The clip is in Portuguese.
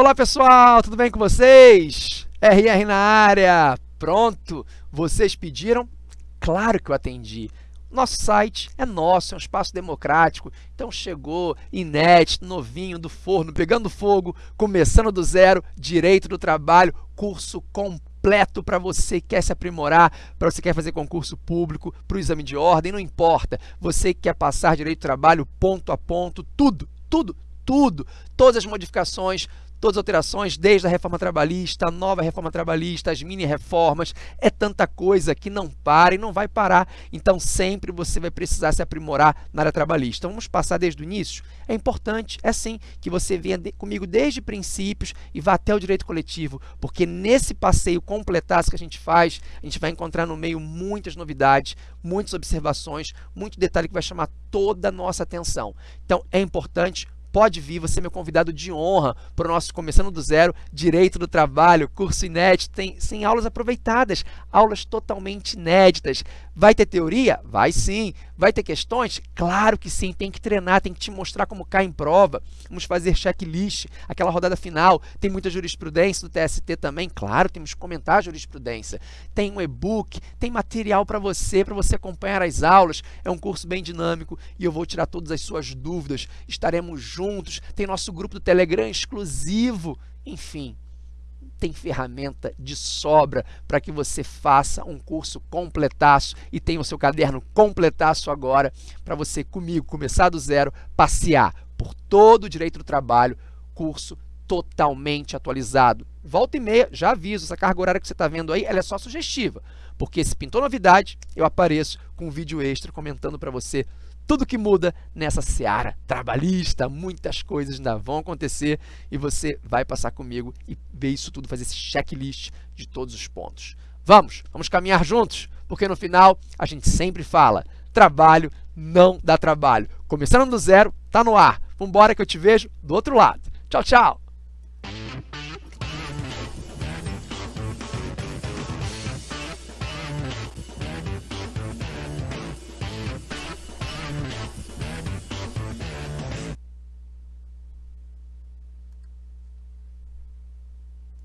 Olá pessoal, tudo bem com vocês? RR na área, pronto? Vocês pediram? Claro que eu atendi. Nosso site é nosso, é um espaço democrático, então chegou inédito, novinho, do forno, pegando fogo, começando do zero, direito do trabalho, curso completo para você que quer se aprimorar, para você que quer fazer concurso público, para o exame de ordem, não importa. Você que quer passar direito do trabalho ponto a ponto, tudo, tudo, tudo, todas as modificações, todas as alterações, desde a reforma trabalhista, a nova reforma trabalhista, as mini-reformas, é tanta coisa que não para e não vai parar. Então, sempre você vai precisar se aprimorar na área trabalhista. Vamos passar desde o início? É importante, é sim, que você venha de, comigo desde princípios e vá até o direito coletivo, porque nesse passeio completasse que a gente faz, a gente vai encontrar no meio muitas novidades, muitas observações, muito detalhe que vai chamar toda a nossa atenção. Então, é importante pode vir, você é meu convidado de honra para o nosso Começando do Zero, Direito do Trabalho, curso inédito, tem, tem aulas aproveitadas, aulas totalmente inéditas. Vai ter teoria? Vai sim. Vai ter questões? Claro que sim, tem que treinar, tem que te mostrar como cai em prova. Vamos fazer checklist, aquela rodada final. Tem muita jurisprudência do TST também, claro, temos que comentar a jurisprudência. Tem um e-book, tem material para você, para você acompanhar as aulas. É um curso bem dinâmico e eu vou tirar todas as suas dúvidas. Estaremos juntos, tem nosso grupo do Telegram exclusivo, enfim tem ferramenta de sobra para que você faça um curso completaço e tenha o seu caderno completaço agora para você comigo começar do zero, passear por todo o direito do trabalho, curso totalmente atualizado. Volta e meia, já aviso, essa carga horária que você está vendo aí, ela é só sugestiva, porque se pintou novidade, eu apareço com um vídeo extra comentando para você tudo que muda nessa seara trabalhista, muitas coisas ainda vão acontecer e você vai passar comigo e ver isso tudo, fazer esse checklist de todos os pontos. Vamos, vamos caminhar juntos, porque no final a gente sempre fala, trabalho não dá trabalho. Começando do zero, tá no ar. Vambora que eu te vejo do outro lado. Tchau, tchau!